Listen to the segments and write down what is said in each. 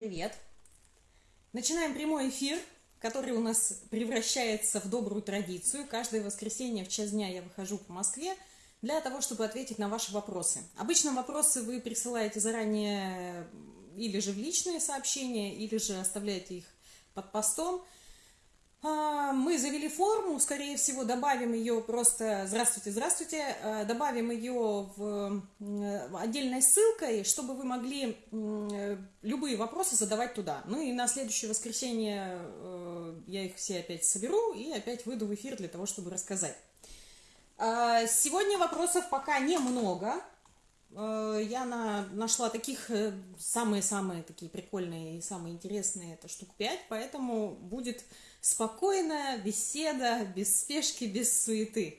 Привет! Начинаем прямой эфир, который у нас превращается в добрую традицию. Каждое воскресенье в час дня я выхожу по Москве для того, чтобы ответить на ваши вопросы. Обычно вопросы вы присылаете заранее или же в личные сообщения, или же оставляете их под постом – мы завели форму, скорее всего, добавим ее просто, здравствуйте, здравствуйте, а, добавим ее в отдельной ссылкой, чтобы вы могли любые вопросы задавать туда. Ну и на следующее воскресенье э, я их все опять соберу и опять выйду в эфир для того, чтобы рассказать. А, сегодня вопросов пока немного. Э, я на, нашла таких э, самые-самые такие прикольные и самые интересные, это штук 5, поэтому будет спокойная беседа, без спешки, без суеты.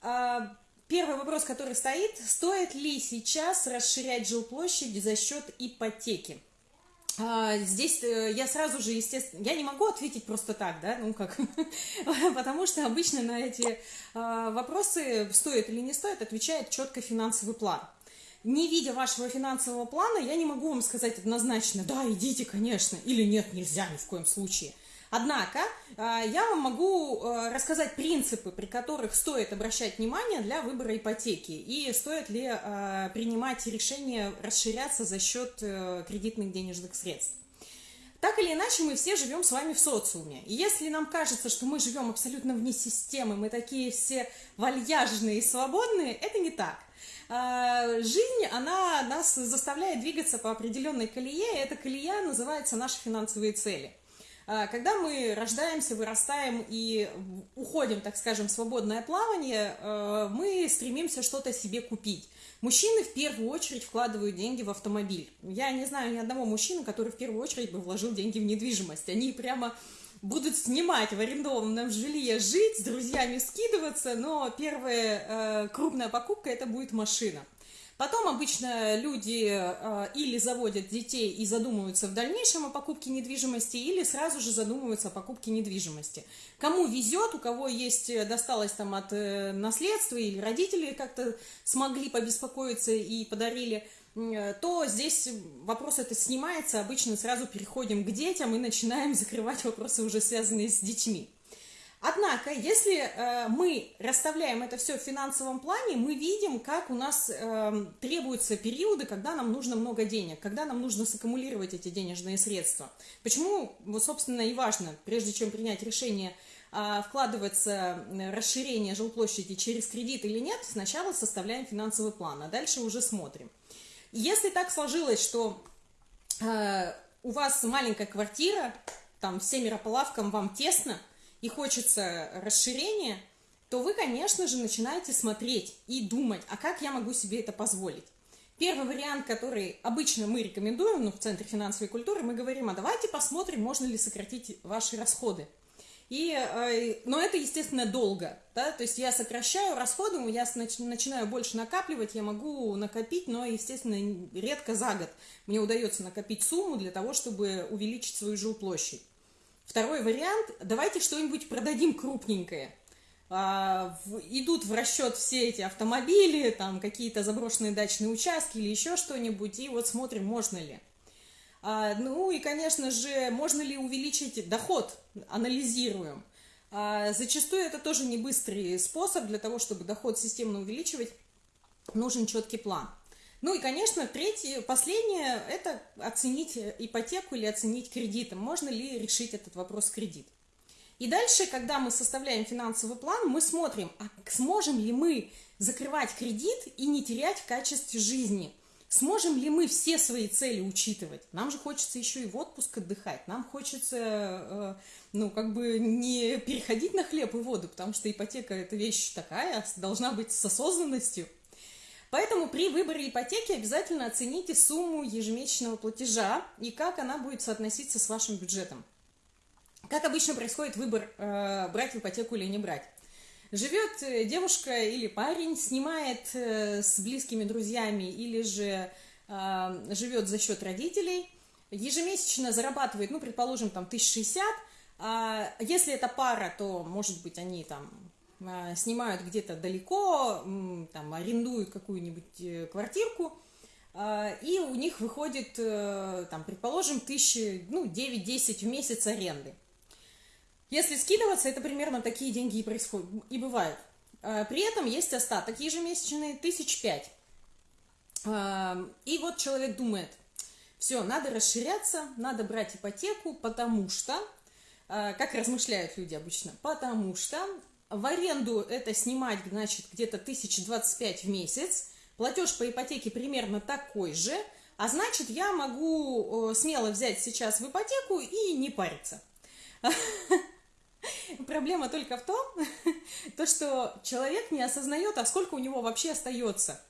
А, первый вопрос, который стоит, стоит ли сейчас расширять жилплощадь за счет ипотеки? А, здесь э, я сразу же, естественно, я не могу ответить просто так, да, ну как, потому что обычно на эти а, вопросы, стоит или не стоит, отвечает четко финансовый план. Не видя вашего финансового плана, я не могу вам сказать однозначно, да, идите, конечно, или нет, нельзя ни в коем случае. Однако а, я вам могу а, рассказать принципы, при которых стоит обращать внимание для выбора ипотеки и стоит ли а, принимать решение расширяться за счет э, кредитных денежных средств. Так или иначе, мы все живем с вами в социуме. И если нам кажется, что мы живем абсолютно вне системы, мы такие все вальяжные и свободные, это не так. Жизнь, она нас заставляет двигаться по определенной колее, и эта колея называется наши финансовые цели – когда мы рождаемся, вырастаем и уходим, так скажем, в свободное плавание, э, мы стремимся что-то себе купить. Мужчины в первую очередь вкладывают деньги в автомобиль. Я не знаю ни одного мужчины, который в первую очередь бы вложил деньги в недвижимость. Они прямо будут снимать в арендованном жилье, жить, с друзьями скидываться, но первая э, крупная покупка это будет машина. Потом обычно люди э, или заводят детей и задумываются в дальнейшем о покупке недвижимости, или сразу же задумываются о покупке недвижимости. Кому везет, у кого есть, э, досталось там от э, наследства, или родители как-то смогли побеспокоиться и подарили, то здесь вопрос это снимается, обычно сразу переходим к детям и начинаем закрывать вопросы, уже связанные с детьми. Однако, если э, мы расставляем это все в финансовом плане, мы видим, как у нас э, требуются периоды, когда нам нужно много денег, когда нам нужно саккумулировать эти денежные средства. Почему, вот, собственно, и важно, прежде чем принять решение э, вкладываться расширение жилплощади через кредит или нет, сначала составляем финансовый план, а дальше уже смотрим. Если так сложилось, что э, у вас маленькая квартира, там семеро по лавкам, вам тесно – и хочется расширения, то вы, конечно же, начинаете смотреть и думать, а как я могу себе это позволить. Первый вариант, который обычно мы рекомендуем, ну, в Центре финансовой культуры, мы говорим, а давайте посмотрим, можно ли сократить ваши расходы. И, э, но это, естественно, долго, да, то есть я сокращаю расходы, я начинаю больше накапливать, я могу накопить, но, естественно, редко за год мне удается накопить сумму для того, чтобы увеличить свою жилплощадь. Второй вариант, давайте что-нибудь продадим крупненькое. А, идут в расчет все эти автомобили, там какие-то заброшенные дачные участки или еще что-нибудь, и вот смотрим, можно ли. А, ну и, конечно же, можно ли увеличить доход, анализируем. А, зачастую это тоже не быстрый способ для того, чтобы доход системно увеличивать, нужен четкий план. Ну и, конечно, третье, последнее – это оценить ипотеку или оценить кредитом. Можно ли решить этот вопрос кредит. И дальше, когда мы составляем финансовый план, мы смотрим, а сможем ли мы закрывать кредит и не терять в качестве жизни. Сможем ли мы все свои цели учитывать? Нам же хочется еще и в отпуск отдыхать. Нам хочется, э, ну, как бы не переходить на хлеб и воду, потому что ипотека – это вещь такая, должна быть с осознанностью – Поэтому при выборе ипотеки обязательно оцените сумму ежемесячного платежа и как она будет соотноситься с вашим бюджетом. Как обычно происходит выбор, э, брать ипотеку или не брать. Живет э, девушка или парень, снимает э, с близкими друзьями или же живет за счет родителей, ежемесячно зарабатывает, ну, предположим, там, 1060, а если это пара, то, может быть, они там снимают где-то далеко, там, арендуют какую-нибудь э, квартирку, а, и у них выходит, э, там, предположим, тысячи, ну, 9-10 в месяц аренды. Если скидываться, это примерно такие деньги и происходят, и бывают. А, при этом есть остаток ежемесячный, тысяч пять. А, и вот человек думает, все, надо расширяться, надо брать ипотеку, потому что, как размышляют люди обычно, потому что в аренду это снимать, значит, где-то 1025 в месяц, платеж по ипотеке примерно такой же, а значит, я могу э, смело взять сейчас в ипотеку и не париться. Проблема только в том, то, что человек не осознает, а сколько у него вообще остается.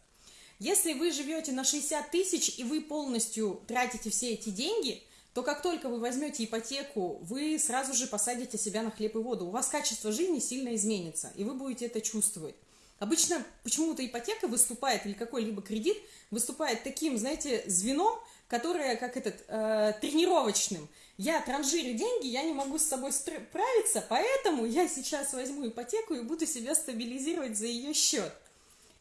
Если вы живете на 60 тысяч и вы полностью тратите все эти деньги, то как только вы возьмете ипотеку, вы сразу же посадите себя на хлеб и воду. У вас качество жизни сильно изменится, и вы будете это чувствовать. Обычно почему-то ипотека выступает, или какой-либо кредит выступает таким, знаете, звеном, которое как этот, э, тренировочным. Я транжирю деньги, я не могу с собой справиться, поэтому я сейчас возьму ипотеку и буду себя стабилизировать за ее счет.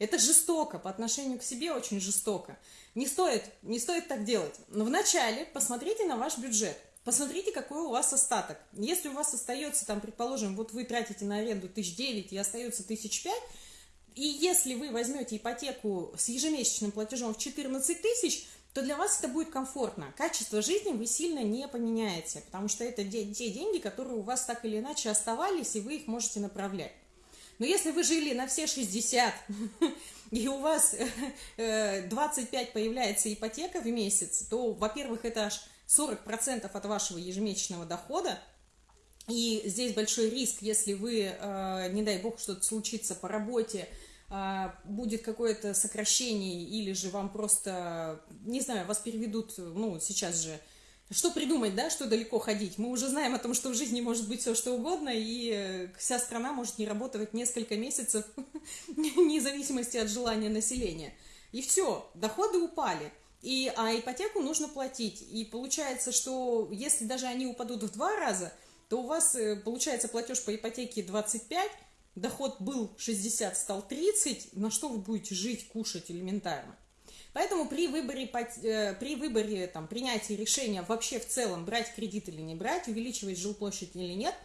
Это жестоко, по отношению к себе очень жестоко. Не стоит, не стоит так делать. Но вначале посмотрите на ваш бюджет. Посмотрите, какой у вас остаток. Если у вас остается, там, предположим, вот вы тратите на аренду тысяч девять и остается тысяч пять, и если вы возьмете ипотеку с ежемесячным платежом в 14 тысяч, то для вас это будет комфортно. Качество жизни вы сильно не поменяете, потому что это те деньги, которые у вас так или иначе оставались, и вы их можете направлять. Но если вы жили на все 60, и у вас 25 э, появляется ипотека в месяц, то, во-первых, это аж 40% от вашего ежемесячного дохода, и здесь большой риск, если вы, э, не дай бог, что-то случится по работе, э, будет какое-то сокращение, или же вам просто, не знаю, вас переведут, ну, сейчас же что придумать, да, что далеко ходить? Мы уже знаем о том, что в жизни может быть все что угодно, и э, вся страна может не работать несколько месяцев, вне зависимости от желания населения. И все, доходы упали. И, а ипотеку нужно платить. И получается, что если даже они упадут в два раза, то у вас э, получается платеж по ипотеке 25, доход был 60, стал 30, на что вы будете жить, кушать элементарно. Поэтому при выборе, э, при выборе там, принятия решения вообще в целом брать кредит или не брать, увеличивать жилплощадь или нет,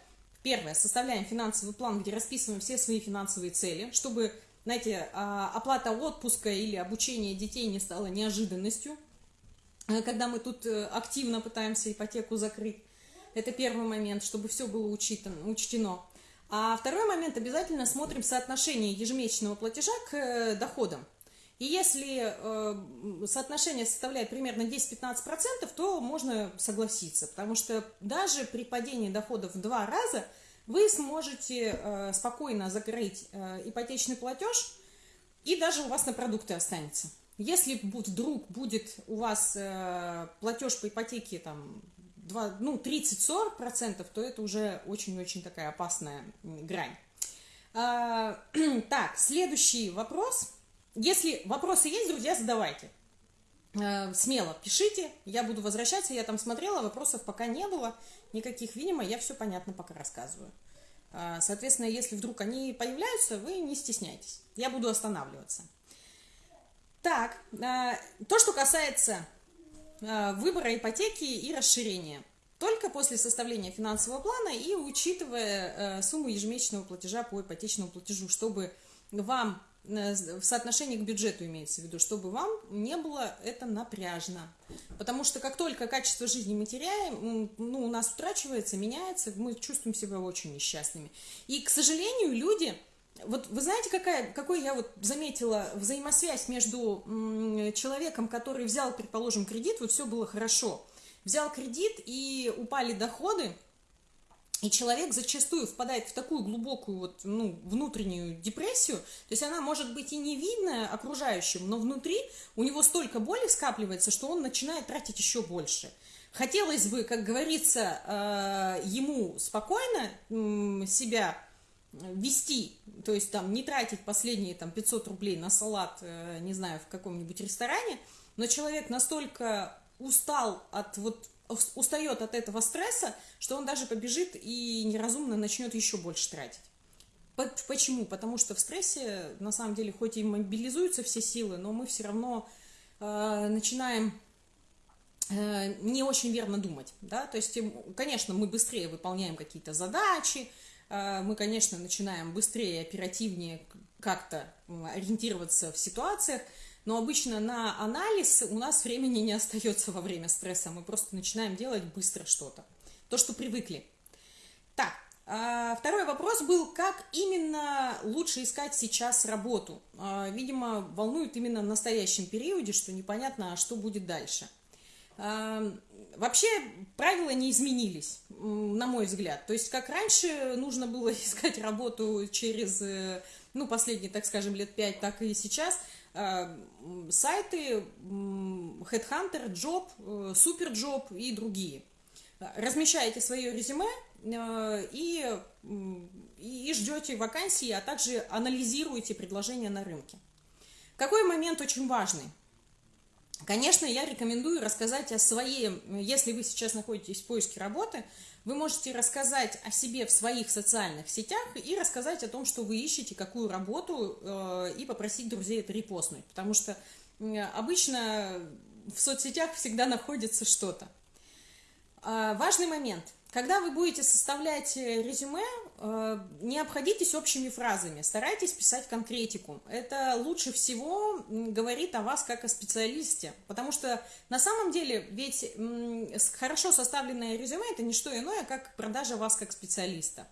первое, составляем финансовый план, где расписываем все свои финансовые цели, чтобы, знаете, а, оплата отпуска или обучение детей не стала неожиданностью, э, когда мы тут э, активно пытаемся ипотеку закрыть. Это первый момент, чтобы все было учитано, учтено. А второй момент, обязательно смотрим соотношение ежемесячного платежа к доходам. И если э, соотношение составляет примерно 10-15%, то можно согласиться, потому что даже при падении доходов в два раза вы сможете э, спокойно закрыть э, ипотечный платеж, и даже у вас на продукты останется. Если вдруг будет у вас э, платеж по ипотеке там, 2, ну, 30-40%, то это уже очень-очень такая опасная грань. А, так, следующий вопрос – если вопросы есть, друзья, задавайте. Э, смело пишите, я буду возвращаться, я там смотрела, вопросов пока не было, никаких, видимо, я все понятно пока рассказываю. Э, соответственно, если вдруг они появляются, вы не стесняйтесь, я буду останавливаться. Так, э, то, что касается выбора ипотеки и расширения. Только после составления финансового плана и учитывая сумму ежемесячного платежа по ипотечному платежу, чтобы вам Э, в соотношении к бюджету имеется в виду, чтобы вам не было это напряжно. Потому что как только качество жизни мы теряем, ну, у нас утрачивается, меняется, мы чувствуем себя очень несчастными. И, к сожалению, люди... Вот вы знаете, какая, какой я вот заметила взаимосвязь между человеком, который взял, предположим, кредит, вот все было хорошо, взял кредит и упали доходы, и человек зачастую впадает в такую глубокую вот, ну, внутреннюю депрессию, то есть она может быть и не видная окружающим, но внутри у него столько боли скапливается, что он начинает тратить еще больше. Хотелось бы, как говорится, э, ему спокойно себя вести, то есть там не тратить последние там 500 рублей на салат, э, не знаю, в каком-нибудь ресторане, но человек настолько устал от вот устает от этого стресса, что он даже побежит и неразумно начнет еще больше тратить. Почему? Потому что в стрессе, на самом деле, хоть и мобилизуются все силы, но мы все равно начинаем не очень верно думать, да, то есть, конечно, мы быстрее выполняем какие-то задачи, мы, конечно, начинаем быстрее, оперативнее как-то ориентироваться в ситуациях, но обычно на анализ у нас времени не остается во время стресса, мы просто начинаем делать быстро что-то, то, что привыкли. Так, а, второй вопрос был, как именно лучше искать сейчас работу. А, видимо, волнует именно в настоящем периоде, что непонятно, а что будет дальше. Вообще правила не изменились, на мой взгляд. То есть, как раньше нужно было искать работу через, э, ну, последние, так скажем, лет пять, так и сейчас. Сайты Headhunter, Job, э, Superjob и другие. Размещаете свое резюме, Э, и, и ждете вакансии, а также анализируете предложения на рынке. Какой момент очень важный? Конечно, я рекомендую рассказать о своей, если вы сейчас находитесь в поиске работы, вы можете рассказать о себе в своих социальных сетях и рассказать о том, что вы ищете, какую работу, э, и попросить друзей это репостнуть. Потому что обычно в соцсетях всегда находится что-то. А, важный момент. Когда вы будете составлять э, резюме, не обходитесь общими фразами, старайтесь писать конкретику. Это лучше всего говорит о вас как о специалисте, потому что на самом деле ведь хорошо составленное резюме – это не что иное, как продажа вас как специалиста.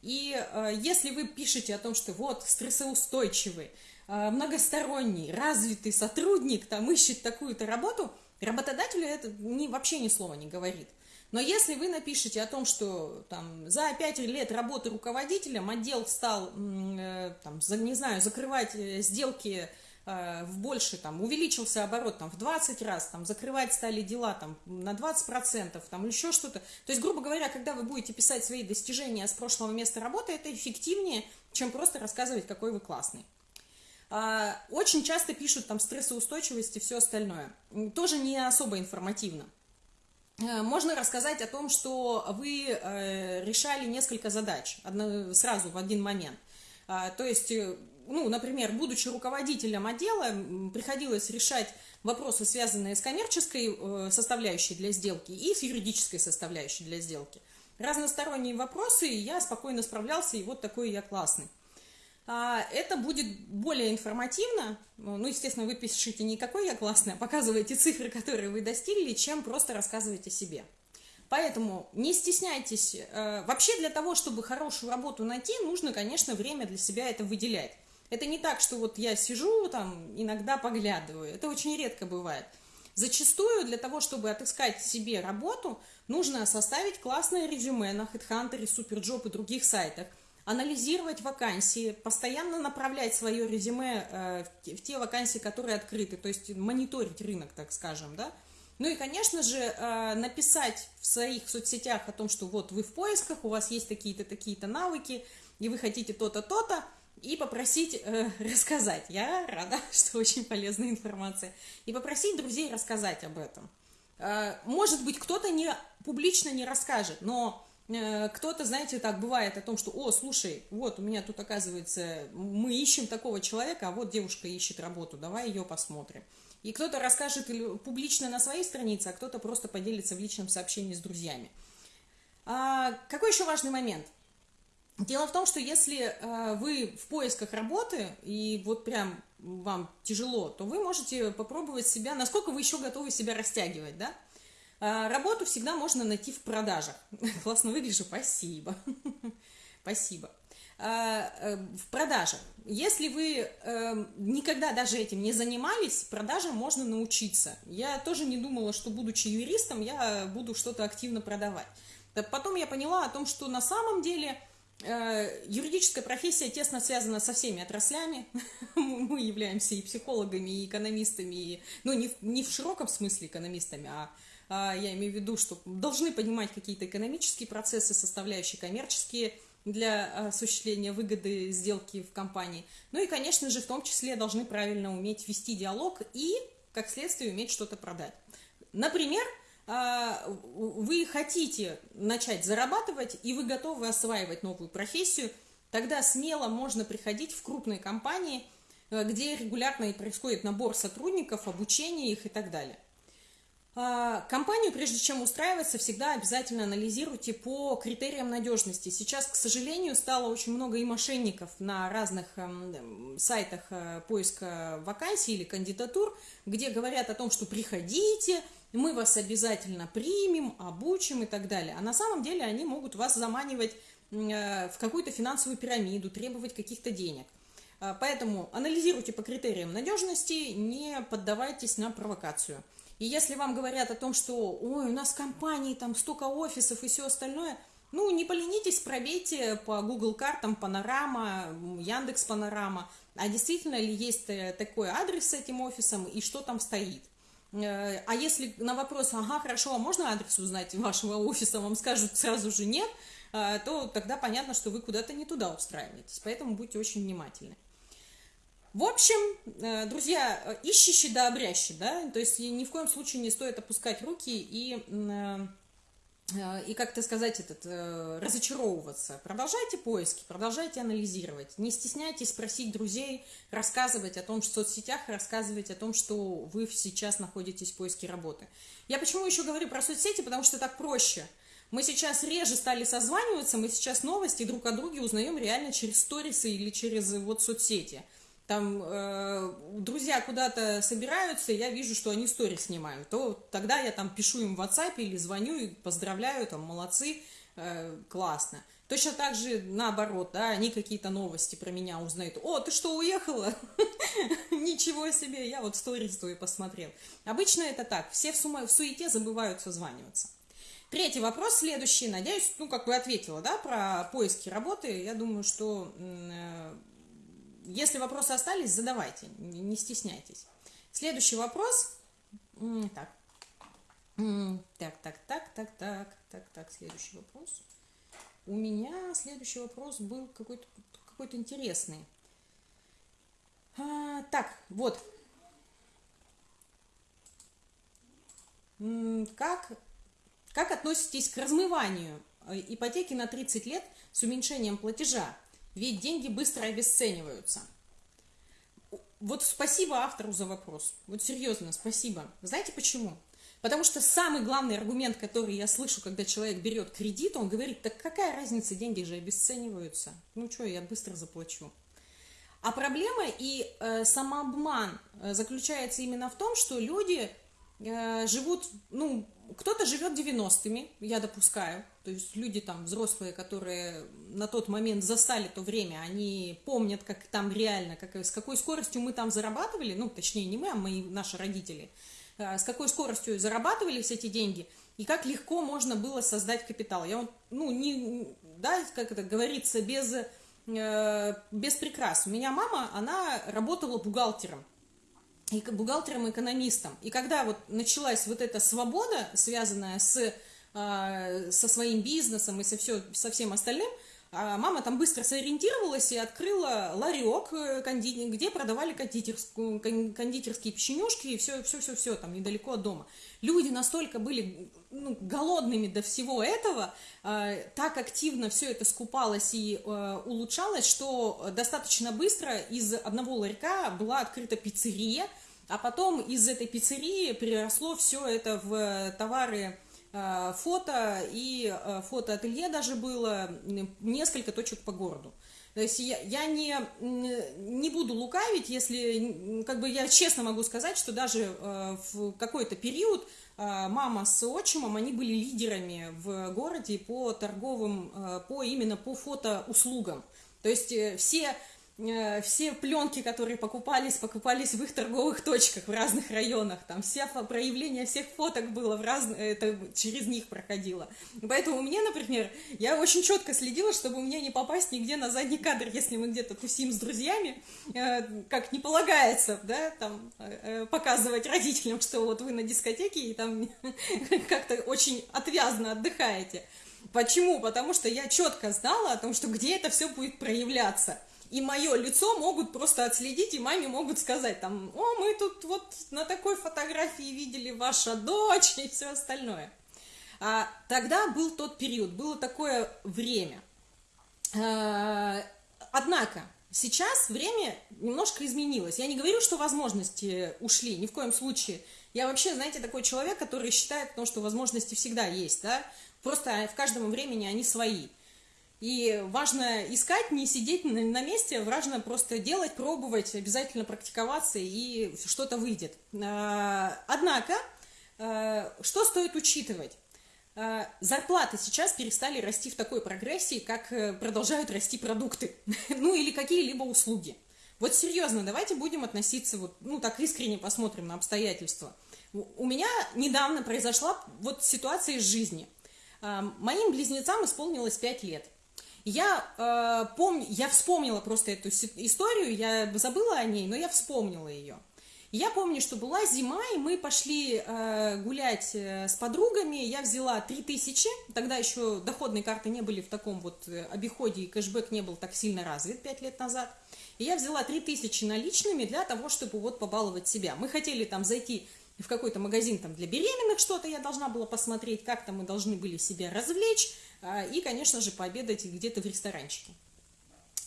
И э, если вы пишете о том, что вот стрессоустойчивый, многосторонний, развитый сотрудник там ищет такую-то работу, работодателю это ни, вообще ни слова не говорит. Но если вы напишете о том, что там, за 5 лет работы руководителем отдел стал, э, там, не знаю, закрывать э, сделки э, в больше, там, увеличился оборот там, в 20 раз, там, закрывать стали дела там, на 20%, там, еще что-то. То есть, грубо говоря, когда вы будете писать свои достижения с прошлого места работы, это эффективнее, чем просто рассказывать, какой вы классный. А, очень часто пишут там стрессоустойчивость и все остальное. Тоже не особо информативно. Э, можно рассказать о том, что вы э, решали несколько задач сразу в один момент. А, то есть, э, ну, например, будучи руководителем отдела, приходилось решать вопросы, связанные с коммерческой составляющей для сделки и с юридической составляющей для сделки. Разносторонние вопросы, я спокойно справлялся, и вот такой я классный. А, это будет более информативно, ну, естественно, вы пишите не какой я классный, а показываете цифры, которые вы достигли, чем просто рассказываете себе. Поэтому не стесняйтесь. Э, вообще для того, чтобы хорошую работу найти, нужно, конечно, время для себя это выделять. Это не так, что вот я сижу там, иногда поглядываю. Это очень редко бывает. Зачастую для того, чтобы отыскать себе работу, нужно составить классное резюме на HeadHunter, SuperJob и других сайтах – анализировать вакансии, постоянно направлять свое резюме э, в те вакансии, которые открыты, то есть мониторить рынок, так скажем, да. Ну и, конечно же, э, написать в своих соцсетях о том, что вот вы в поисках, у вас есть такие-то, такие-то навыки, и вы хотите то-то, то-то, и попросить э, рассказать. Я рада, что очень полезная информация. И попросить друзей рассказать об этом. Э, может быть, кто-то не, публично не расскажет, но кто-то, знаете, так бывает о том, что, о, слушай, вот у меня тут оказывается, мы ищем такого человека, а вот девушка ищет работу, давай ее посмотрим. И кто-то расскажет публично на своей странице, а кто-то просто поделится в личном сообщении с друзьями. А, какой еще важный момент? Дело в том, что если а, вы в поисках работы, и вот прям вам тяжело, то вы можете попробовать себя, насколько вы еще готовы себя растягивать, да? А, работу всегда можно найти в продажах. Классно выгляжу, спасибо. Спасибо. А, э, в продажах. Если вы эм, никогда даже этим не занимались, продажам можно научиться. Я тоже не думала, что, будучи юристом, я буду что-то активно продавать. Потом я поняла о том, что на самом деле э, юридическая профессия тесно связана со всеми отраслями. Мы являемся и психологами, и экономистами, и, ну, не в, не в широком смысле экономистами, а, я имею в виду, что должны понимать какие-то экономические процессы, составляющие коммерческие для осуществления выгоды сделки в компании. Ну и, конечно же, в том числе должны правильно уметь вести диалог и, как следствие, уметь что-то продать. Например, а, вы хотите начать зарабатывать, и вы готовы осваивать новую профессию, тогда смело можно приходить в крупные компании, где регулярно происходит набор сотрудников, обучение их и так далее. А, компанию, прежде чем устраиваться, всегда обязательно анализируйте по критериям надежности. Сейчас, к сожалению, стало очень много и мошенников на разных эм, сайтах э, поиска вакансий или кандидатур, где говорят о том, что приходите, мы вас обязательно примем, обучим и так далее. А на самом деле они могут вас заманивать э, в какую-то финансовую пирамиду, требовать каких-то денег. А, поэтому анализируйте по критериям надежности, не поддавайтесь на провокацию. И если вам говорят о том, что ой, у нас компании там столько офисов и все остальное, ну, не поленитесь, пробейте по Google картам Панорама, Яндекс Панорама, а действительно ли есть э, такой адрес с этим офисом и что там стоит. Э, а если на вопрос, ага, хорошо, а можно адрес узнать вашего офиса, вам скажут сразу же нет, э, то тогда понятно, что вы куда-то не туда устраиваетесь. Поэтому будьте очень внимательны. В общем, э, друзья, э, ищущий да обрящий, да, то есть ни в коем случае не стоит опускать руки и, э, и как-то сказать, этот, разочаровываться. Продолжайте поиски, продолжайте анализировать, не стесняйтесь просить друзей рассказывать о том, что в соцсетях, рассказывать о том, что вы сейчас находитесь в поиске работы. Я почему еще говорю про соцсети, потому что так проще. Мы сейчас реже стали созваниваться, мы сейчас новости друг о друге узнаем реально через сторисы или через вот соцсети – там э, друзья куда-то собираются, я вижу, что они стори снимают, то тогда я там пишу им в WhatsApp или звоню и поздравляю, там, молодцы, э, классно. Точно так же наоборот, да, они какие-то новости про меня узнают. О, ты что, уехала? Ничего себе, я вот сторис твои посмотрел. Обычно это так, все в, сума, в суете забывают созваниваться. Третий вопрос, следующий, надеюсь, ну, как бы ответила, да, про поиски работы. Я думаю, что э, если вопросы остались, задавайте, не стесняйтесь. Следующий вопрос. Так. Так, так, так, так, так, так, так, следующий вопрос. У меня следующий вопрос был какой-то какой интересный. А, так, вот. Как, как относитесь к размыванию э, ипотеки на 30 лет с уменьшением платежа? Ведь деньги быстро обесцениваются. Вот спасибо автору за вопрос. Вот серьезно, спасибо. Знаете почему? Потому что самый главный аргумент, который я слышу, когда человек берет кредит, он говорит, так какая разница, деньги же обесцениваются. Ну что, я быстро заплачу. А проблема и э, самообман э, заключается именно в том, что люди э, живут, ну, кто-то живет 90-ми, я допускаю, то есть люди там взрослые, которые на тот момент застали то время, они помнят, как там реально, как, с какой скоростью мы там зарабатывали, ну, точнее, не мы, а мои, наши родители, а, с какой скоростью зарабатывались эти деньги, и как легко можно было создать капитал. Я ну, не, да, как это говорится, без, э, без прикрас. У меня мама, она работала бухгалтером, и бухгалтером-экономистом. И когда вот началась вот эта свобода, связанная с, э, со своим бизнесом и со, все, со всем остальным, а мама там быстро сориентировалась и открыла ларек, э, где продавали кондитерскую, кондитерские печенюшки и все, все, все, все там недалеко от дома. Люди настолько были ну, голодными до всего этого, э, так активно все это скупалось и э, улучшалось, что достаточно быстро из одного ларька была открыта пиццерия, а потом из этой пиццерии переросло все это в товары фото и э, фотоателье даже было, несколько точек по городу. То есть я, я не, не буду лукавить, если, как бы я честно могу сказать, что даже э, в какой-то период мама с отчимом, они были лидерами в городе по торговым, по именно по фотоуслугам. То есть все Э, все пленки, которые покупались, покупались в их торговых точках в разных районах. Там все проявления всех фоток было в разных, это через них проходило. Поэтому мне, например, я очень четко следила, чтобы мне не попасть нигде на задний кадр, если мы где-то тусим с друзьями, э, как не полагается, да, там э, показывать родителям, что вот вы на дискотеке и там как-то очень отвязно отдыхаете. Почему? Потому что я четко знала о том, что где это все будет проявляться и мое лицо могут просто отследить, и маме могут сказать, там, о, мы тут вот на такой фотографии видели ваша дочь и все остальное. А, тогда был тот период, было такое время. А, однако, Сейчас время немножко изменилось. Я не говорю, что возможности ушли, ни в коем случае. Я вообще, знаете, такой человек, который считает, ну, что возможности всегда есть, да, просто в каждом времени они свои. И важно искать, не сидеть на месте, важно просто делать, пробовать, обязательно практиковаться, и что-то выйдет. А, однако, а, что стоит учитывать? А, зарплаты сейчас перестали расти в такой прогрессии, как э, продолжают расти продукты, ну или какие-либо услуги. Вот серьезно, давайте будем относиться, вот, ну так искренне посмотрим на обстоятельства. У меня недавно произошла вот ситуация из жизни. Моим близнецам исполнилось 5 лет. Я э, помню, я вспомнила просто эту историю, я забыла о ней, но я вспомнила ее. Я помню, что была зима, и мы пошли э, гулять э, с подругами. Я взяла 3000, тогда еще доходные карты не были в таком вот э, обиходе, и кэшбэк не был так сильно развит 5 лет назад. И я взяла 3000 наличными для того, чтобы вот побаловать себя. Мы хотели там зайти в какой-то магазин там для беременных, что-то я должна была посмотреть, как там мы должны были себя развлечь, и, конечно же, пообедать где-то в ресторанчике.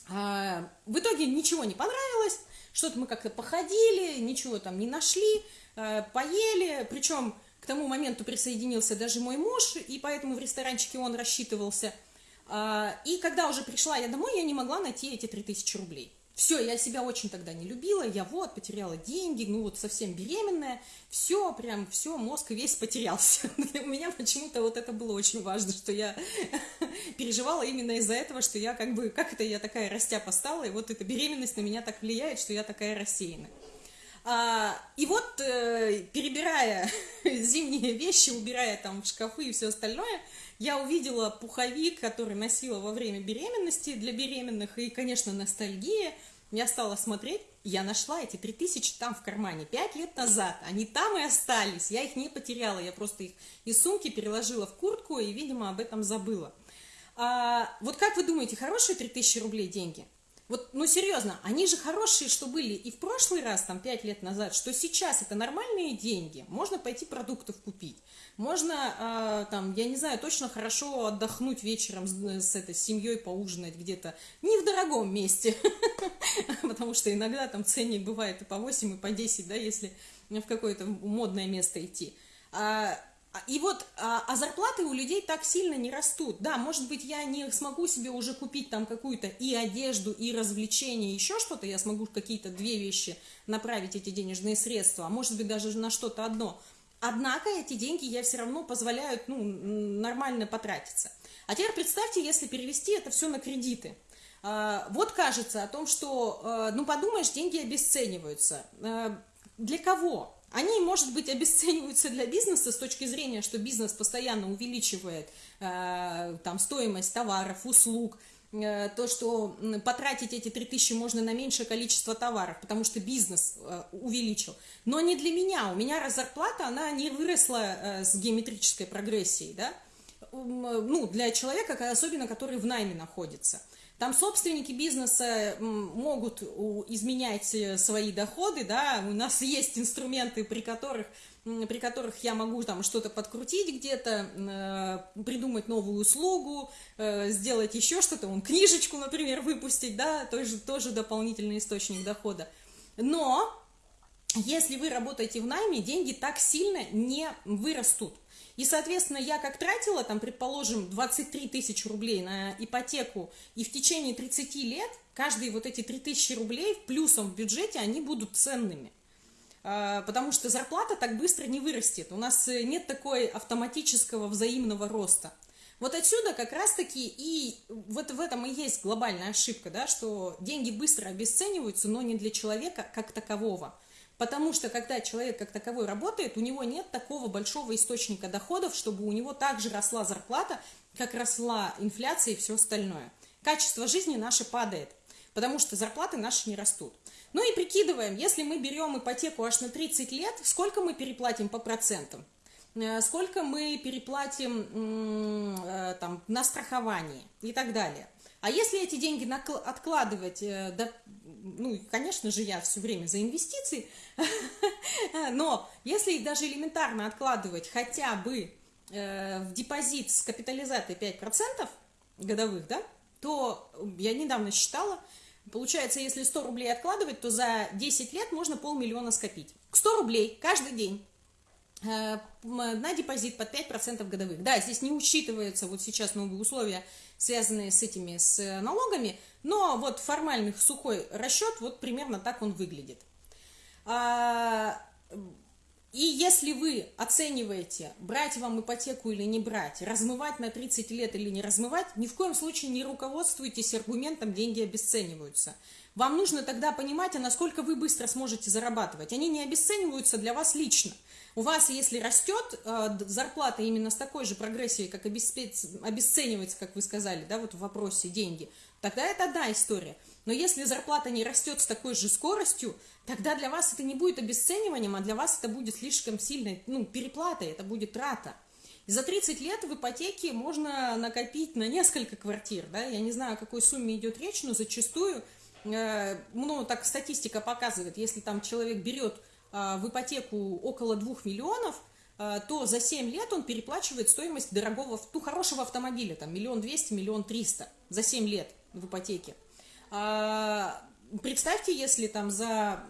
А, в итоге ничего не понравилось, что-то мы как-то походили, ничего там не нашли, э, поели, причем к тому моменту присоединился даже мой муж, и поэтому в ресторанчике он рассчитывался. А, и когда уже пришла я домой, я не могла найти эти 3000 рублей. Все, я себя очень тогда не любила, я вот потеряла деньги, ну вот совсем беременная, все, прям все, мозг весь потерялся. У меня почему-то вот это было очень важно, что я переживала именно из-за этого, что я как бы, как это я такая растяпа стала, и вот эта беременность на меня так влияет, что я такая рассеянная. А, и вот, э, перебирая зимние вещи, убирая там в шкафы и все остальное, я увидела пуховик, который носила во время беременности для беременных, и, конечно, ностальгия. Я стала смотреть, я нашла эти 3000 там в кармане 5 лет назад. Они там и остались, я их не потеряла, я просто их из сумки переложила в куртку и, видимо, об этом забыла. А, вот как вы думаете, хорошие 3000 рублей деньги? Вот, ну серьезно, они же хорошие, что были и в прошлый раз, там, 5 лет назад, что сейчас это нормальные деньги. Можно пойти продуктов купить. Можно, э, там, я не знаю, точно хорошо отдохнуть вечером с, с этой семьей, поужинать где-то не в дорогом месте, потому что иногда там ценник бывает и по 8, и по 10, да, если в какое-то модное место идти. А, и вот, а, а зарплаты у людей так сильно не растут. Да, может быть, я не смогу себе уже купить там какую-то и одежду, и развлечения, еще что-то, я смогу какие-то две вещи направить эти денежные средства, а может быть, даже на что-то одно. Однако эти деньги я все равно позволяют, ну, нормально потратиться. А теперь представьте, если перевести это все на кредиты. А, вот кажется о том, что, ну, подумаешь, деньги обесцениваются. Для кого? Они, может быть, обесцениваются для бизнеса с точки зрения, что бизнес постоянно увеличивает э, там, стоимость товаров, услуг, э, то, что потратить эти 3000 можно на меньшее количество товаров, потому что бизнес э, увеличил. Но не для меня. У меня зарплата, она не выросла э, с геометрической прогрессией, да? Ну, для человека, особенно который в найме находится. Там собственники бизнеса могут изменять э, свои доходы, да, у нас есть инструменты, при которых, при которых я могу там что-то подкрутить где-то, э, придумать новую услугу, э, сделать еще что-то, он книжечку, например, выпустить, да, тоже, тоже дополнительный источник дохода. Но если вы работаете в найме, деньги так сильно не вырастут. И, соответственно, я как тратила, там, предположим, 23 тысячи рублей на ипотеку, и в течение 30 лет каждые вот эти 3 тысячи рублей плюсом в бюджете, они будут ценными. А, потому что зарплата так быстро не вырастет. У нас э, нет такой автоматического взаимного роста. Вот отсюда как раз-таки и вот в этом и есть глобальная ошибка, да, что деньги быстро обесцениваются, но не для человека как такового. Потому что когда человек как таковой работает, у него нет такого большого источника доходов, чтобы у него также росла зарплата, как росла инфляция и все остальное. Качество жизни наше падает, потому что зарплаты наши не растут. Ну и прикидываем, если мы берем ипотеку аж на 30 лет, сколько мы переплатим по процентам? Э, сколько мы переплатим э, там, на страхование и так далее. А если эти деньги откладывать, э, да, ну, конечно же, я все время за инвестиции, но если даже элементарно откладывать хотя бы э, в депозит с капитализацией 5% годовых, да, то я недавно считала, Получается, если 100 рублей откладывать, то за 10 лет можно полмиллиона скопить. 100 рублей каждый день на депозит под 5% годовых. Да, здесь не учитываются вот сейчас новые условия, связанные с этими, с налогами, но вот формальный сухой расчет, вот примерно так он выглядит. А, и если вы оцениваете, брать вам ипотеку или не брать, размывать на 30 лет или не размывать, ни в коем случае не руководствуйтесь аргументом «деньги обесцениваются». Вам нужно тогда понимать, а насколько вы быстро сможете зарабатывать. Они не обесцениваются для вас лично. У вас, если растет э, зарплата именно с такой же прогрессией, как обесценивается, как вы сказали, да, вот в вопросе деньги, тогда это одна история. Но если зарплата не растет с такой же скоростью, тогда для вас это не будет обесцениванием, а для вас это будет слишком сильной ну, переплатой, это будет трата. За 30 лет в ипотеке можно накопить на несколько квартир. Да? Я не знаю, о какой сумме идет речь, но зачастую, э, ну, так статистика показывает, если там человек берет в ипотеку около 2 миллионов, э, то за 7 лет он переплачивает стоимость дорогого, ну, хорошего автомобиля, там, миллион двести, миллион триста за 7 лет в ипотеке. А, представьте, если там за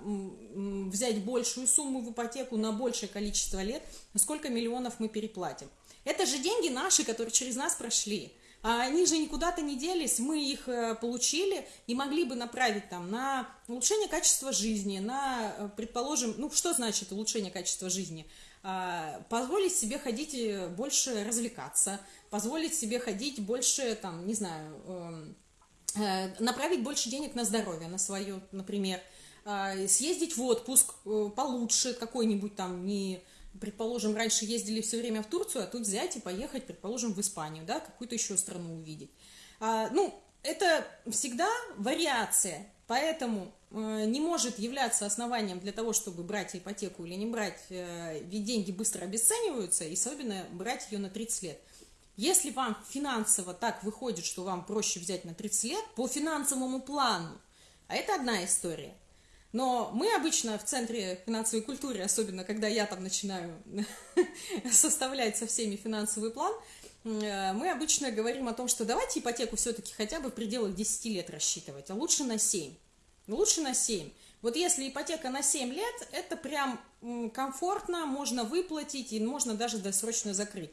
взять большую сумму в ипотеку на большее количество лет, сколько миллионов мы переплатим. Это же деньги наши, которые через нас прошли. А они же никуда-то не делись, мы их э, получили и могли бы направить там на улучшение качества жизни, на, э, предположим, ну что значит улучшение качества жизни? А, позволить себе ходить э, больше развлекаться, позволить себе ходить больше, там, не знаю, эм, направить больше денег на здоровье, на свое, например, э, съездить в отпуск получше какой-нибудь там, не, предположим, раньше ездили все время в Турцию, а тут взять и поехать, предположим, в Испанию, да, какую-то еще страну увидеть. А, ну, это всегда вариация, поэтому не может являться основанием для того, чтобы брать ипотеку или не брать, ведь деньги быстро обесцениваются, и особенно брать ее на 30 лет. Если вам финансово так выходит, что вам проще взять на 30 лет, по финансовому плану, а это одна история. Но мы обычно в Центре финансовой культуры, особенно когда я там начинаю составлять со всеми финансовый план, э, мы обычно говорим о том, что давайте ипотеку все-таки хотя бы в пределах 10 лет рассчитывать, а лучше на 7. Лучше на 7. Вот если ипотека на 7 лет, это прям комфортно, можно выплатить и можно даже досрочно закрыть.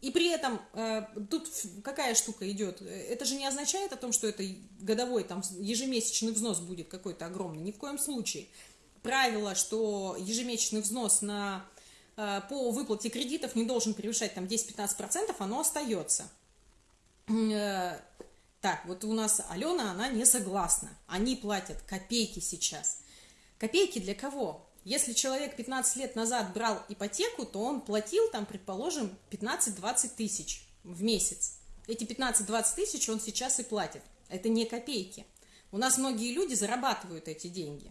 И при этом э, тут какая штука идет? Это же не означает о том, что это годовой, там, ежемесячный взнос будет какой-то огромный. Ни в коем случае. Правило, что ежемесячный взнос на, э, по выплате кредитов не должен превышать там 10-15%, оно остается. Э, так, вот у нас Алена, она не согласна. Они платят копейки сейчас. Копейки для кого? Если человек 15 лет назад брал ипотеку, то он платил там, предположим, 15-20 тысяч в месяц. Эти 15-20 тысяч он сейчас и платит. Это не копейки. У нас многие люди зарабатывают эти деньги.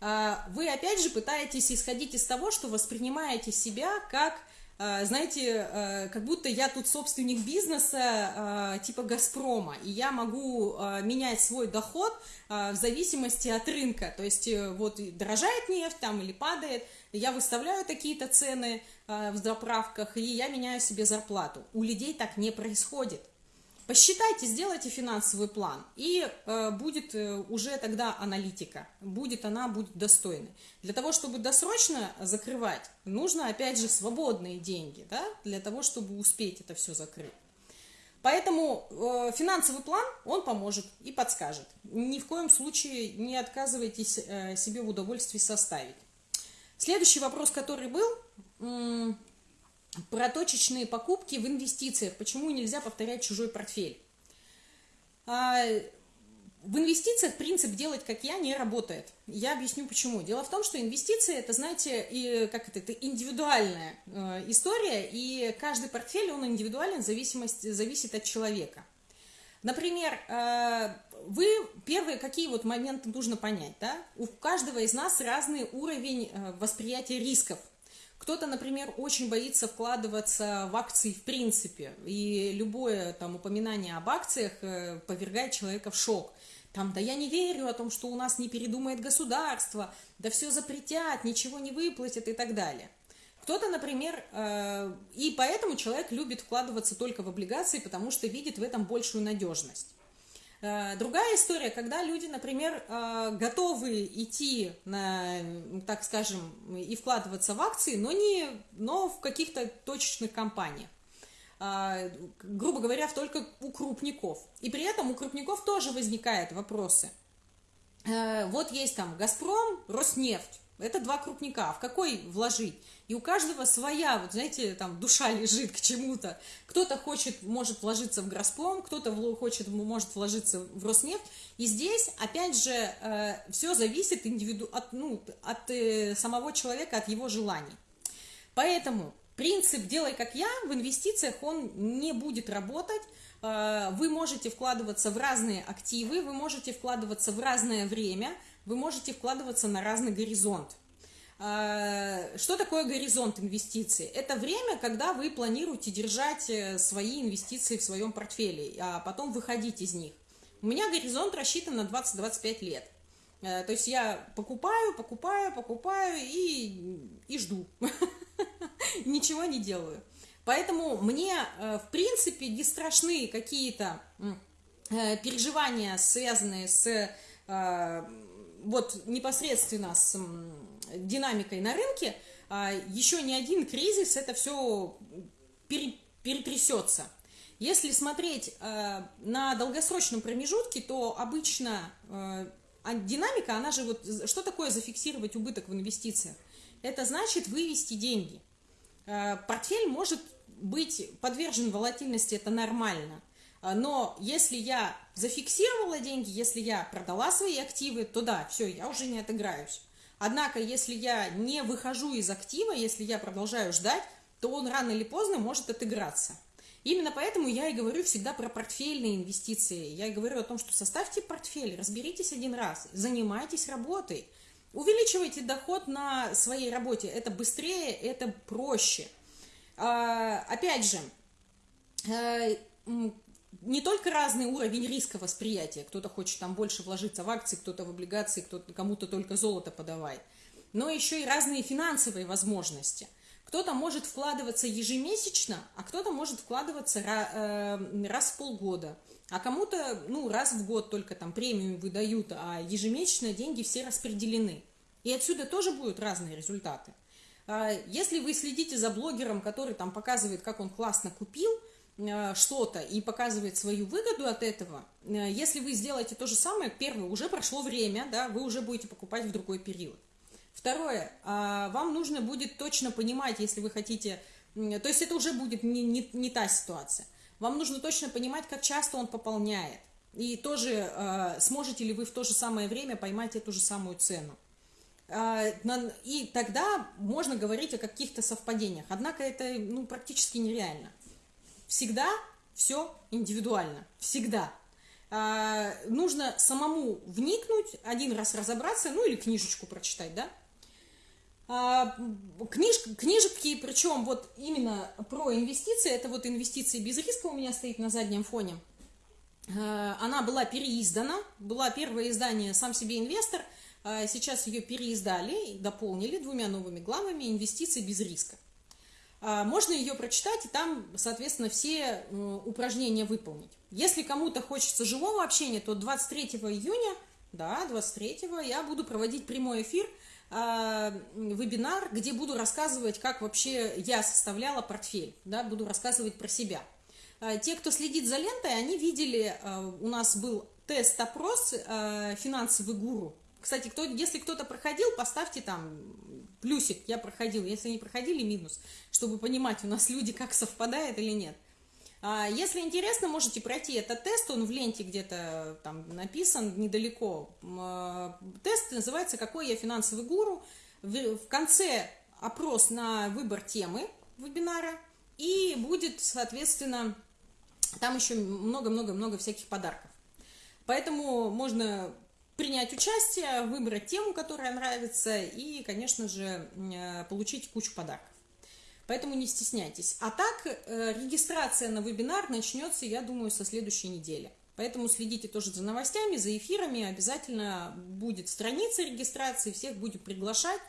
А, вы опять же пытаетесь исходить из того, что воспринимаете себя как знаете, а, как будто я тут собственник бизнеса а, типа «Газпрома», и я могу менять свой доход в зависимости от рынка. То есть э, вот дорожает нефть там или падает, я выставляю такие-то цены в заправках, и я меняю себе зарплату. У людей так не происходит. Посчитайте, сделайте финансовый план, и э, будет э, уже тогда аналитика, будет она, будет достойной. Для того, чтобы досрочно закрывать, нужно, опять же, свободные деньги, да, для того, чтобы успеть это все закрыть. Поэтому э, финансовый план, он поможет и подскажет. Ни в коем случае не отказывайтесь э, себе в удовольствии составить. Следующий вопрос, который был про точечные покупки в инвестициях. Почему нельзя повторять чужой портфель? А, в инвестициях принцип «делать как я» не работает. Я объясню почему. Дело в том, что инвестиции это, знаете, и, как это, это индивидуальная э, история, и каждый портфель, он индивидуален, зависимость, зависит от человека. Например, э, вы первые какие вот моменты нужно понять, да? У каждого из нас разный уровень э, восприятия рисков – кто-то, например, очень боится вкладываться в акции в принципе, и любое там упоминание об акциях э, повергает человека в шок. Там, да я не верю о том, что у нас не передумает государство, да все запретят, ничего не выплатят и так далее. Кто-то, например, э, и поэтому человек любит вкладываться только в облигации, потому что видит в этом большую надежность. Э, другая история, когда люди, например, э, готовы идти, на, так скажем, и вкладываться в акции, но, не, но в каких-то точечных компаниях грубо говоря, только у крупников. И при этом у крупников тоже возникают вопросы. Вот есть там «Газпром», «Роснефть». Это два крупника. В какой вложить? И у каждого своя, вот знаете, там душа лежит к чему-то. Кто-то хочет, может вложиться в Газпром, кто-то хочет, может вложиться в Роснефть. И здесь, опять же, э, все зависит индивиду... от, ну, от э, самого человека, от его желаний. Поэтому принцип «делай как я» в инвестициях, он не будет работать. Э, вы можете вкладываться в разные активы, вы можете вкладываться в разное время, вы можете вкладываться на разный горизонт. А, что такое горизонт инвестиций? Это время, когда вы планируете держать э, свои инвестиции в своем портфеле, а потом выходить из них. У меня горизонт рассчитан на 20-25 лет. Э, то есть я покупаю, покупаю, покупаю и, и жду. Ничего не делаю. Поэтому мне, э, в принципе, не страшны какие-то переживания, связанные с вот непосредственно с динамикой на рынке, а, еще ни один кризис это все перетрясется. Если смотреть а, на долгосрочном промежутке, то обычно а, динамика, она же вот, что такое зафиксировать убыток в инвестициях? Это значит вывести деньги. Портфель может быть подвержен волатильности, это нормально. Но если я зафиксировала деньги, если я продала свои активы, то да, все, я уже не отыграюсь. Однако, если я не выхожу из актива, если я продолжаю ждать, то он рано или поздно может отыграться. Именно поэтому я и говорю всегда про портфельные инвестиции. Я и говорю о том, что составьте портфель, разберитесь один раз, занимайтесь работой, увеличивайте доход на своей работе. Это быстрее, это проще. А, опять же, э, не только разный уровень риска восприятия, кто-то хочет там больше вложиться в акции, кто-то в облигации, кто-то кому-то только золото подавай, но еще и разные финансовые возможности. Кто-то может вкладываться ежемесячно, а кто-то может вкладываться э, раз в полгода, а кому-то ну, раз в год только там премию выдают, а ежемесячно деньги все распределены. И отсюда тоже будут разные результаты. А если вы следите за блогером, который там показывает, как он классно купил – что-то и показывает свою выгоду от этого, э, если вы сделаете то же самое, первое, уже прошло время, да, вы уже будете покупать в другой период. Второе, а, вам нужно будет точно понимать, если вы хотите, то есть это уже будет не, не, не та ситуация, вам нужно точно понимать, как часто он пополняет, и тоже э, сможете ли вы в то же самое время поймать эту же самую цену. И тогда можно говорить о каких-то совпадениях. Однако это ну, практически нереально. Всегда все индивидуально. Всегда. А, нужно самому вникнуть, один раз разобраться, ну или книжечку прочитать, да? А, книж, книжки, причем вот именно про инвестиции, это вот инвестиции без риска у меня стоит на заднем фоне. А, она была переиздана, была первое издание «Сам себе инвестор», а сейчас ее переиздали, дополнили двумя новыми главами «Инвестиции без риска». А, можно ее прочитать и там, соответственно, все упражнения выполнить. Если кому-то хочется живого общения, то 23 июня, да, 23 я буду проводить прямой эфир, а, вебинар, где буду рассказывать, как вообще я составляла портфель, да, буду рассказывать про себя. А, те, кто следит за лентой, они видели, у нас был тест-опрос «Финансовый гуру». Кстати, кто, если кто-то проходил, поставьте там плюсик, я проходил. Если не проходили, минус, чтобы понимать, у нас люди как совпадает или нет. А если интересно, можете пройти этот тест, он в ленте где-то там написан, недалеко. А, тест называется «Какой я финансовый гуру?». В конце опрос на выбор темы вебинара, и будет, соответственно, там еще много-много-много всяких подарков. Поэтому можно принять участие, выбрать тему, которая нравится, и, конечно же, э, получить кучу подарков. Поэтому не стесняйтесь. А так, э, регистрация на вебинар начнется, я думаю, со следующей недели. Поэтому следите тоже за новостями, за эфирами. Обязательно будет страница регистрации, всех будем приглашать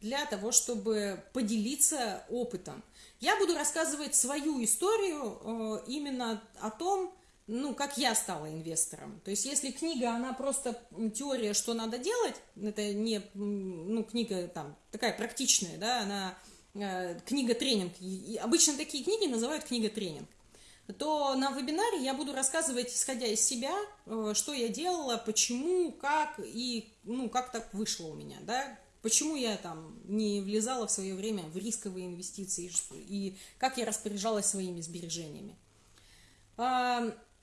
для того, чтобы поделиться опытом. Я буду рассказывать свою историю э, именно о том, ну, как я стала инвестором. То есть, если книга, она просто теория, что надо делать, это не, ну, книга там такая практичная, да, она э, книга-тренинг. Обычно такие книги называют книга-тренинг то на вебинаре я буду рассказывать, исходя из себя, э, что я делала, почему, как и, ну, как так вышло у меня, да, почему я там не влезала в свое время в рисковые инвестиции и как я распоряжалась своими сбережениями.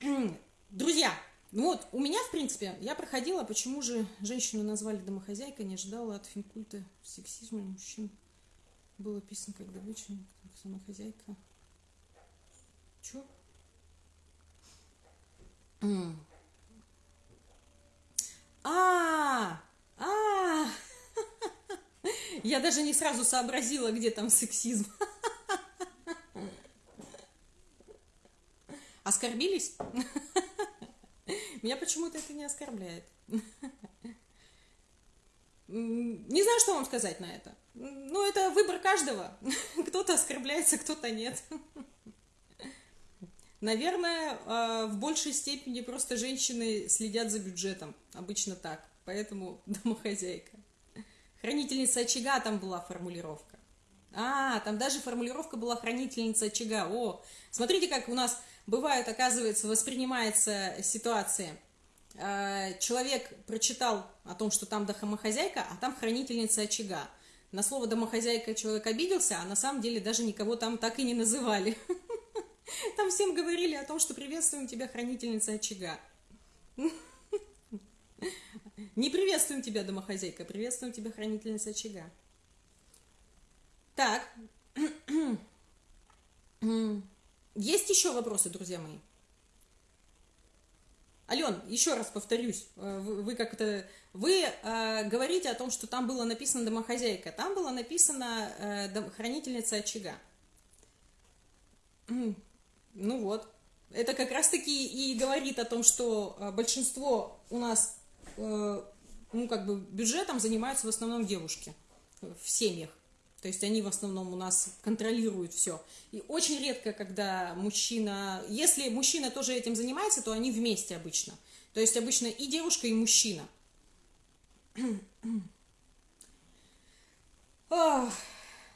друзья, вот, у меня, в принципе, я проходила, почему же женщину назвали домохозяйкой, не ожидала от финкульта сексизма мужчин. Было описано как добыча, как домохозяйка. Чё? А, а, я даже не сразу сообразила, где там сексизм. Оскорбились? Меня почему-то это не оскорбляет. Не знаю, что вам сказать на это. Ну, это выбор каждого. Кто-то оскорбляется, кто-то нет. Наверное, а, в большей степени просто женщины следят за бюджетом. Обычно так. Поэтому домохозяйка. Хранительница очага там была формулировка. А, там даже формулировка была хранительница очага. О, смотрите, как у нас бывает, оказывается, воспринимается ситуация. А, человек прочитал о том, что там домохозяйка, а там хранительница очага. На слово домохозяйка человек обиделся, а на самом деле даже никого там так и не называли. Там всем говорили о том, что приветствуем тебя, хранительница очага. Не приветствуем тебя, домохозяйка, приветствуем тебя, хранительница очага. Так. Есть еще вопросы, друзья мои? Ален, еще раз повторюсь, э, вы, как-то, вы э, говорите о том, что там было написано домохозяйка, там было написано э, хранительница очага. Ну вот. Это как раз-таки и говорит о том, что э, большинство у нас, э, ну, как бы, бюджетом занимаются в основном девушки в семьях. То есть они в основном у нас контролируют все. И очень редко, когда мужчина... Если мужчина тоже этим занимается, то они вместе обычно. То есть обычно и девушка, и мужчина. Да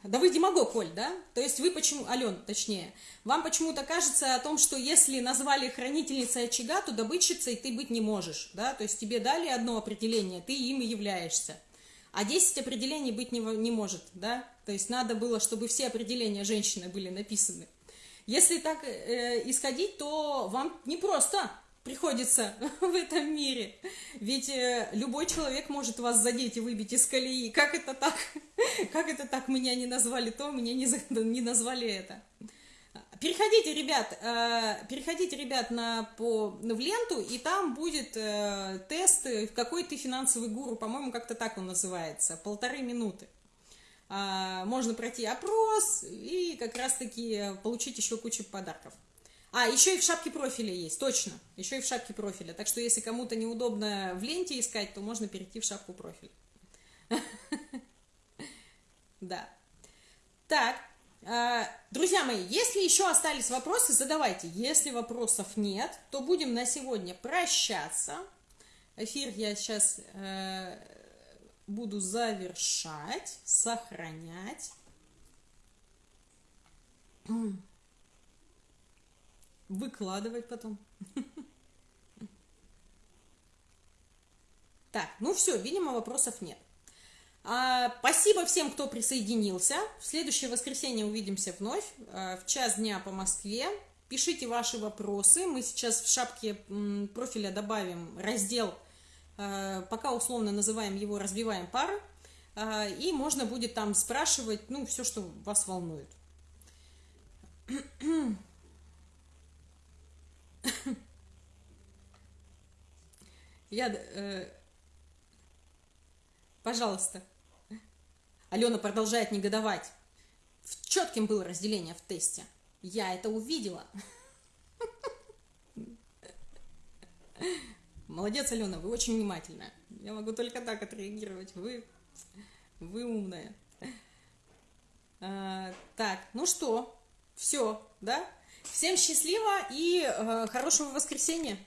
вы демагог, Коль, да? То есть вы почему, Ален, точнее, вам почему-то кажется о том, что если назвали хранительницей очага, то добытчицей ты быть не можешь, да? То есть тебе дали одно определение, ты им и являешься. А 10 определений быть не, не может, да? То есть надо было, чтобы все определения женщины были написаны. Если так э, исходить, то вам не просто приходится в этом мире. Ведь э, любой человек может вас задеть и выбить из колеи. Как это так? Как это так меня не назвали то, меня не, не назвали это? Переходите, ребят, э, переходите, ребят, на, по, в ленту, и там будет э, тест «Какой ты финансовый гуру?» По-моему, как-то так он называется. Полторы минуты. А, можно пройти опрос и как раз-таки получить еще кучу подарков. А, еще и в шапке профиля есть, точно. Еще и в шапке профиля. Так что, если кому-то неудобно в ленте искать, то можно перейти в шапку профиля. Да. Так, а, друзья мои, если еще остались вопросы, задавайте. Если вопросов нет, то будем на сегодня прощаться. Эфир я сейчас э, буду завершать, сохранять выкладывать потом. Так, ну все, видимо, вопросов нет. А, спасибо всем, кто присоединился. В следующее воскресенье увидимся вновь а, в час дня по Москве. Пишите ваши вопросы. Мы сейчас в шапке профиля добавим раздел, пока условно называем его «Развиваем пары». А, и можно будет там спрашивать, ну, все, что вас волнует. Я... Э, пожалуйста. Алена продолжает негодовать. Четким было разделение в тесте. Я это увидела. Молодец, Алена, вы очень внимательная. Я могу только так отреагировать. Вы, вы умная. А, так, ну что, все, да? Всем счастливо и э, хорошего воскресенья!